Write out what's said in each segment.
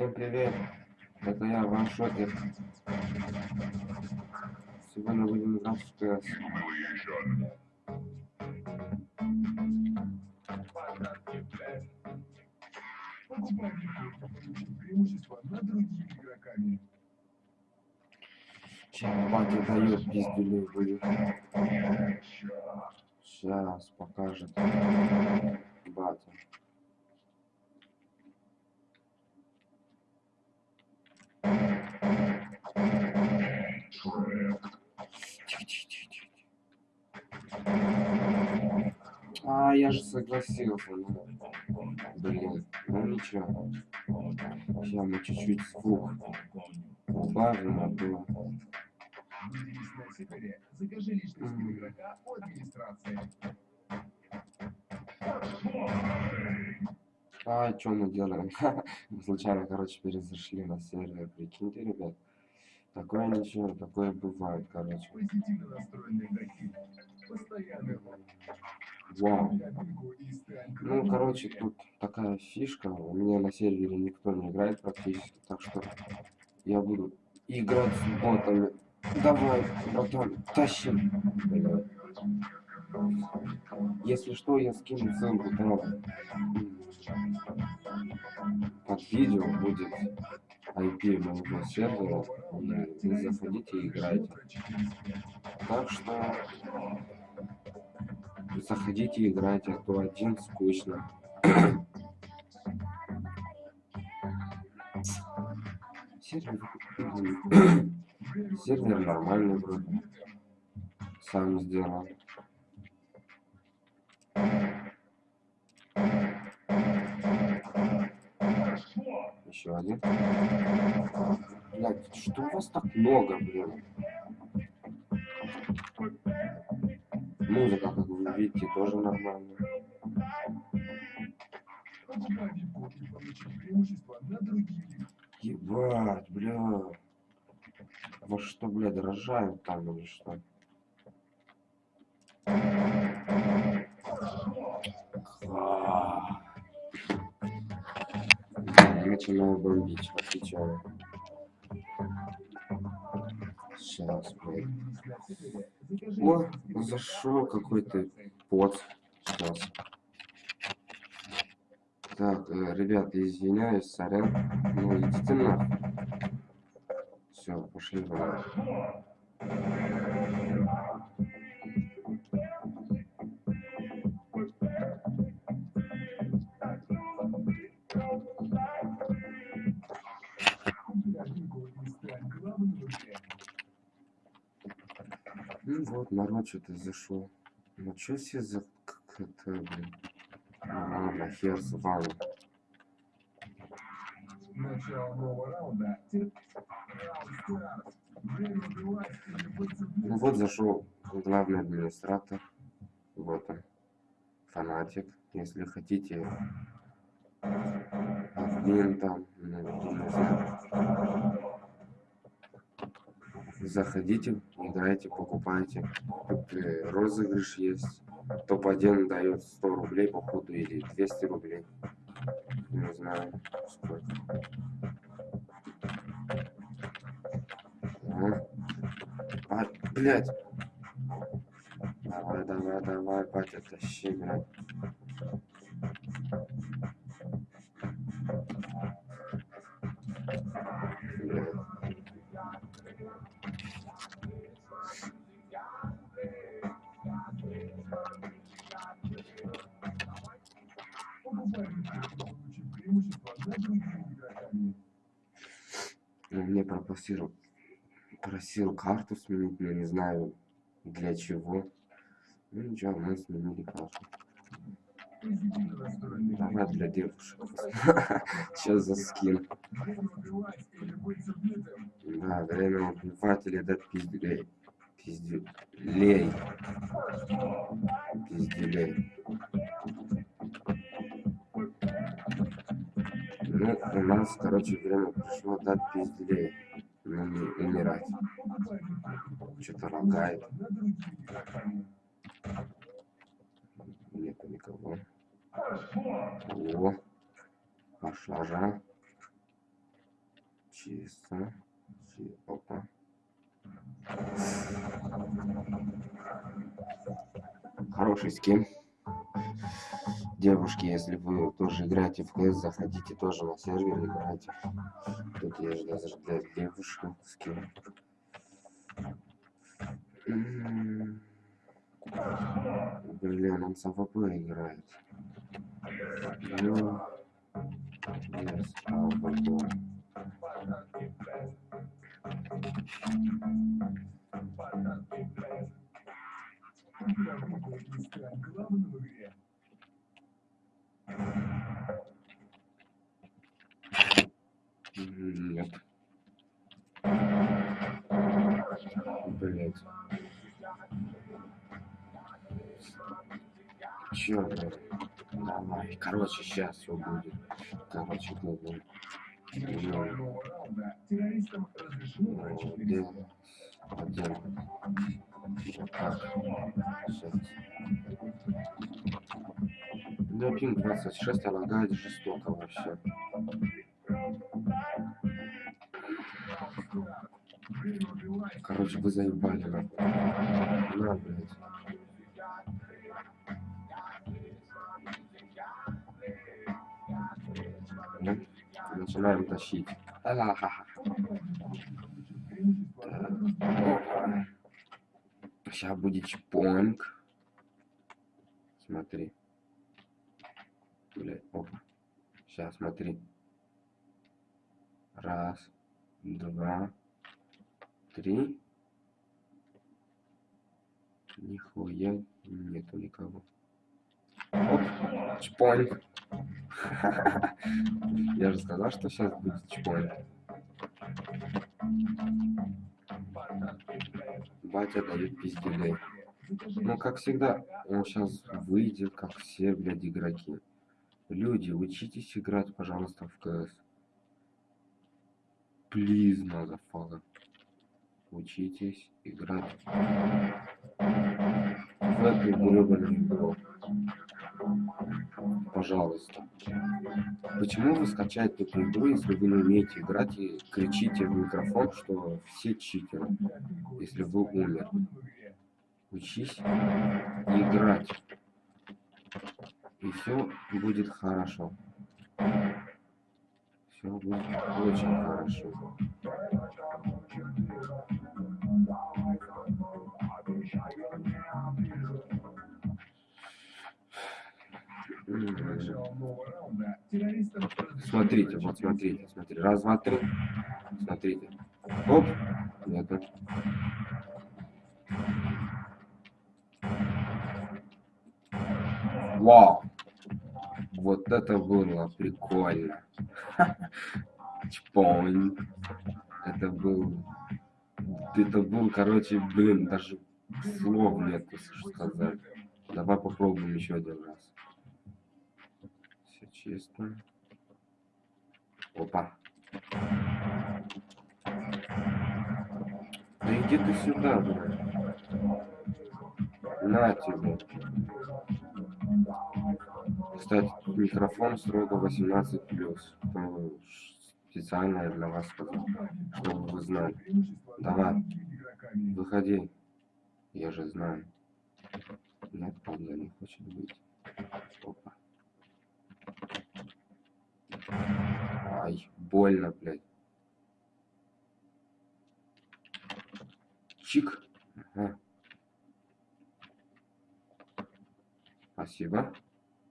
Всем привет! Это я, Ваншотер. Сегодня будем играть в ТС. преимущество над другими игроками. Сейчас батя дает пиздюлей. Сейчас покажет батя. А, я же согласился, ну. Блин, ну ничего. Сейчас мы чуть-чуть звук убавим, а то... А, что мы делаем? Мы Случайно, короче, перезашли на сервер. Прикиньте, ребят. Такое ничего, такое бывает, короче. Позитивно настроенные игроки. Постоянно. Вау. Ну, короче, тут такая фишка. У меня на сервере никто не играет практически, так что я буду играть с ботами. Давай, братан, тащим. Если что, я скину ссылку там. Под видео будет IP моего сервера. Вы заходите и играйте. Так что заходите и играйте, а то один скучно. Сервер, сервер нормальный вроде. Сам сделал. Еще один. Блядь, что у вас так много, блин? Музыка, как видите, тоже другими. Ебать, бля. Во что, блядь, рожают там или что? Начинаю бомбить, отвечаю. Сейчас, блядь. О, зашел какой-то пот. Сейчас. Так, э, ребята, извиняюсь, сорян. Ну, идите нахуй. Все, пошли давай. Купи бинго и стань главным в игре. Ну вот, народ что-то зашел. Ну что себе за как это, блин? Ну ладно, хер с вами. Начало нового раунда. Ну вот зашел главный администратор. Вот он. Фанатик. Если хотите. Админ там, ну, не знаю. Заходите, играйте, покупайте. Э, розыгрыш есть. Топ-1 дает 100 рублей, походу, или 200 рублей. Не знаю, сколько. Ага. А, блядь. Давай, давай, давай, батя, тащи. Блядь. Просил, просил карту сменить, но не знаю для чего. Ну ничего, мы сменили карту. Давай для девушек. Сейчас за скин. Да, время убивать или дать пизделей. Пизделей. Пизделей. Ну, у нас, короче, время пришло дать пизделей. Не умирать. Что-то лагает. Нету никого. О, пошла же. Чисто. Чи- Опа. Хороший скин. Девушки, если вы тоже играете в КС, заходите тоже на сервер, играйте. Тут есть даже для девушек скин. Блин, он с АВП играет. Yes, АВП. Нет. Блять. Чё, блядь? Давай. Короче, сейчас все будет. Короче, раунда террористам разрешено. Один. Вот так. Сейчас. Да, пинг 26, а лагает жестоко вообще. Короче, вы заебали. На, блядь. Ну, Начинаем тащить. Ха-ха-ха. Сейчас будет чпонг. Смотри. Блядь, опа. Сейчас, смотри. Раз, два, три. Нихуя нету никого. Оп, чпонг. Я же сказал, что сейчас будет чпонг. Батя дает пиздюлей. Ну, как всегда, он сейчас выйдет, как все, блядь, игроки. Люди, учитесь играть, пожалуйста, в КС. Плиз, motherfucker. Учитесь играть в эту гребаную игру. Пожалуйста. Почему вы скачаете эту игру, если вы не умеете играть и кричите в микрофон, что все читеры, если вы умер? Учись играть. И все будет хорошо. Все будет очень хорошо. Смотрите, вот смотрите, смотрите. Раз, два, три. Смотрите. Оп. Нету. Вау. Вот это было прикольно. Чпонь. Это был... Это был, короче, блин, даже слов что сказать. Давай попробуем еще один раз. Чисто. Опа. Да иди ты сюда, блядь. На тебе. Кстати, микрофон строго 18 плюс. Специально для вас сказал, чтобы вы знали. Давай. Выходи. Я же знаю. Нет, он не хочет быть. Опа. Ай, больно, блядь. Чик. Ага. Спасибо.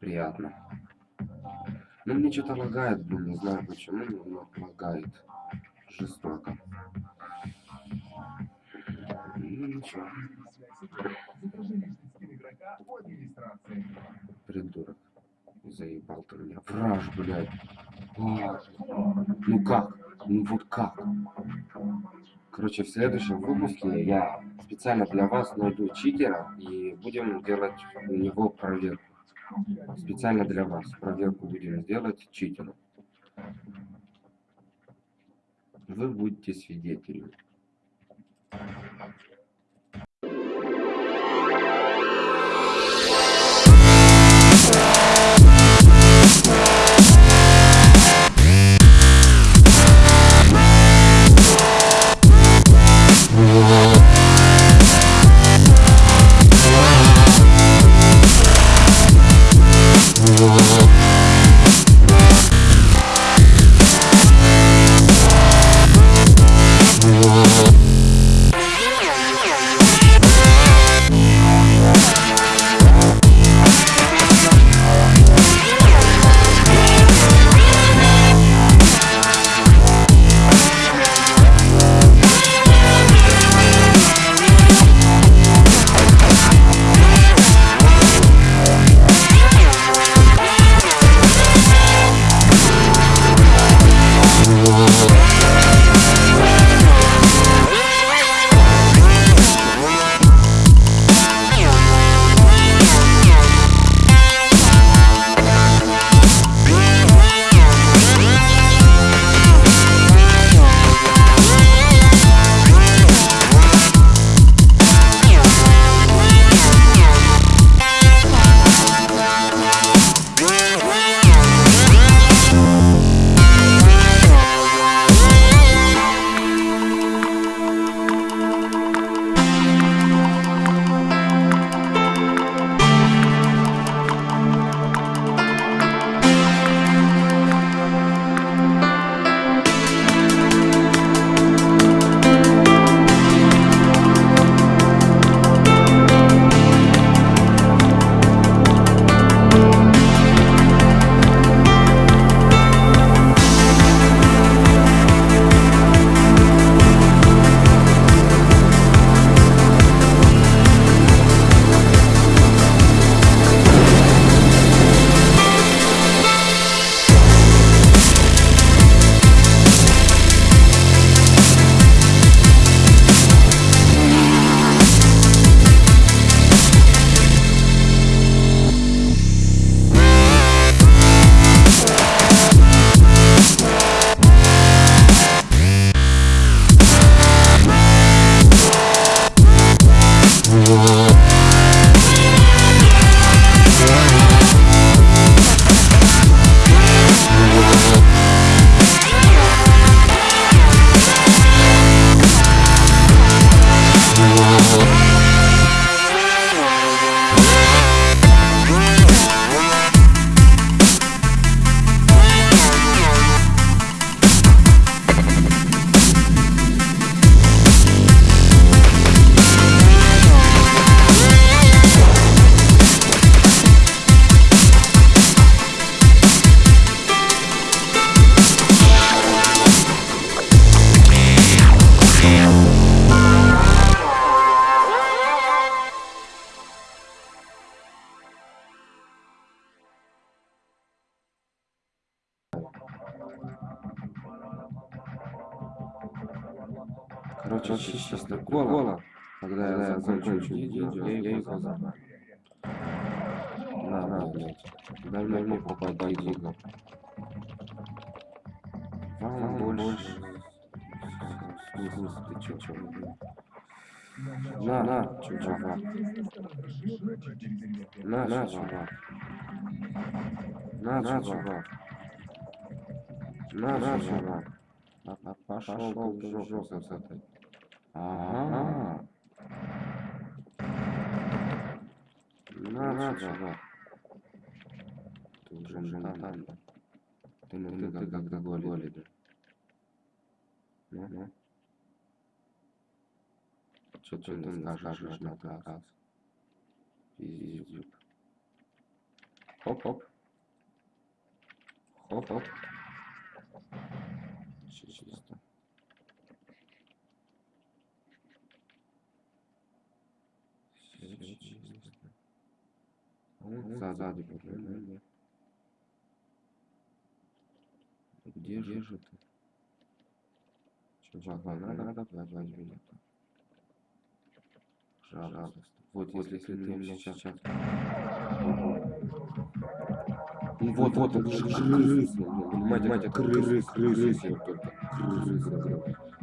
Приятно. Ну, мне что-то лагает, блин, не знаю почему, но лагает. Жестоко. Ну, ничего. Придурок. Заебал ты меня. Враж, блядь. А, ну как? Ну вот как? Короче, в следующем выпуске я специально для вас найду читера и будем делать у него проверку. Специально для вас проверку будем сделать читеру. Вы будете свидетелями. Его забрал. На, на, блядь. Дай мне попадай видно. Вам больше... Смысл, ты чё, чё, блядь? На, на, чувак. На, на, чувак. На, на, чувак. На, на, чувак. А, а, Пошел ты в жопу с этой. Ага. На, на, чувак. Ты уже не там, да? Ты на ты как когда голи, да? Ну, ну. Что ты не скажешь на раз? Пиздюк. Хоп-хоп. Хоп-хоп. Чисто. Всё чисто. Сзади проблема. Где же ты? Чувак, вам надо платить меня. Пожалуйста. Вот, вот если ты меня сейчас... Ну вот, вот, это же крысы, понимаете, это крысы, крысы, крысы.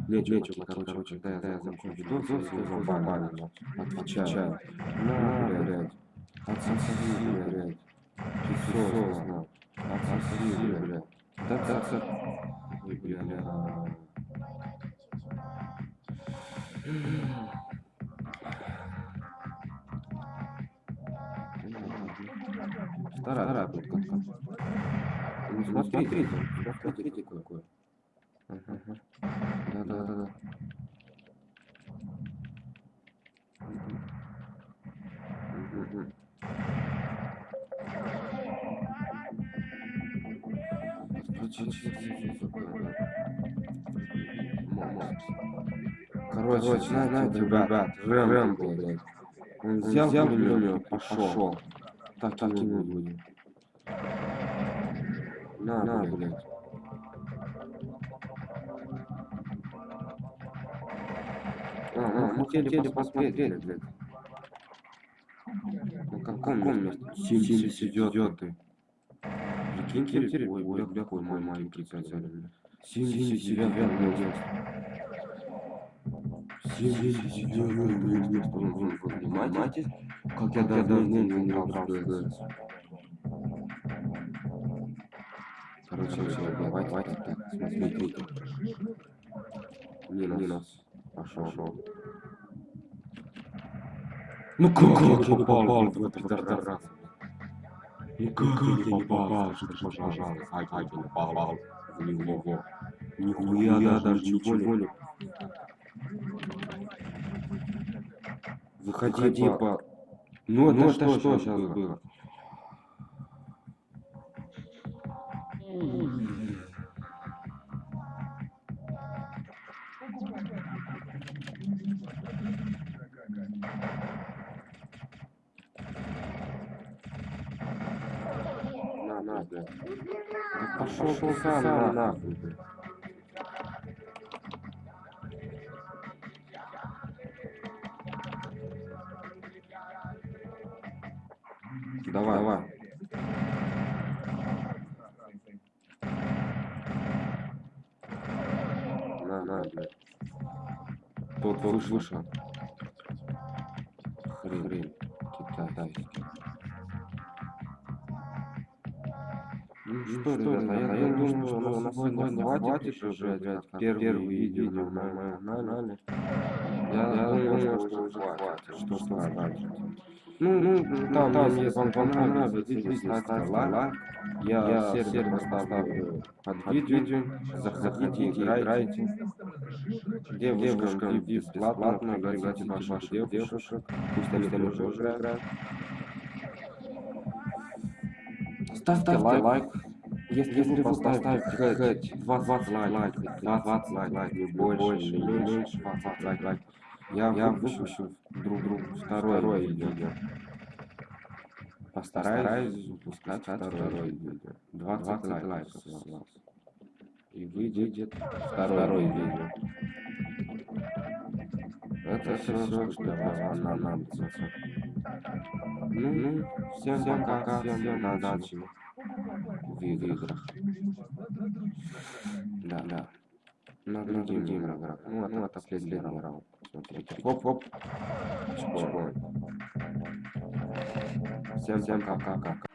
Не, не, чувак, короче, когда я закончу видос, я его бабаню, отвечаю. На, блядь, отсоси, блядь, писос, на, отсоси, блядь, да, да, да, Ой, бля. Вторая, вторая как Ну, смотрите, смотрите какое. Ага. Да, Короче, знаете, ребят, Рэмбо, блядь. Он взял пулемет и пошел. Так, так и мы будем. На, на, блядь. А, а, мы хотели посмотреть, блядь. На каком месте? 79 Прикиньте, ой, ой, какой маленький прицель. 79 место. 79 место. Вы понимаете, как я давно не ДС? Короче, все, давайте, давайте так, смотрите. Минус. Минус. Пошел. Ну как я попал в этот пидорас? Ну как я не попал? Что ты, пожалуйста, как я не попал в него? Нихуя я даже ничего не... Выходи по... Ну это что, что сейчас было? На, на, блядь. Да пошел ты сам, на, нахуй, блядь. Давай, давай. На, на, блядь. Тот выше, выше. Что, ребята, я, я думаю, что на сегодня хватит уже, блядь, первые видео на моем канале. Я, я думаю, что уже хватит, что сказать. Ну, ну, там, там если вам понравится, видео, ставьте лайк. Я сервер поставлю под видео. Заходите, играйте. Девушкам бесплатно, пригласите ваших девушек. Пусть они тоже играют. Ставьте лайк. Если вы поставите хоть 20 лайков, 20 лайков, не больше, не меньше, 20 лайков, я, я выпущу друг другу второе видео. Постараюсь выпускать второе видео. 20 лайков с вас. И выйдет второе видео. Это все, что вам понадобится. Ну, всем пока, всем удачи в играх. Да, да. На других играх. Ну, а ну, это последний раунд. Смотрите. Хоп-хоп. Чпок. Всем, всем пока, пока.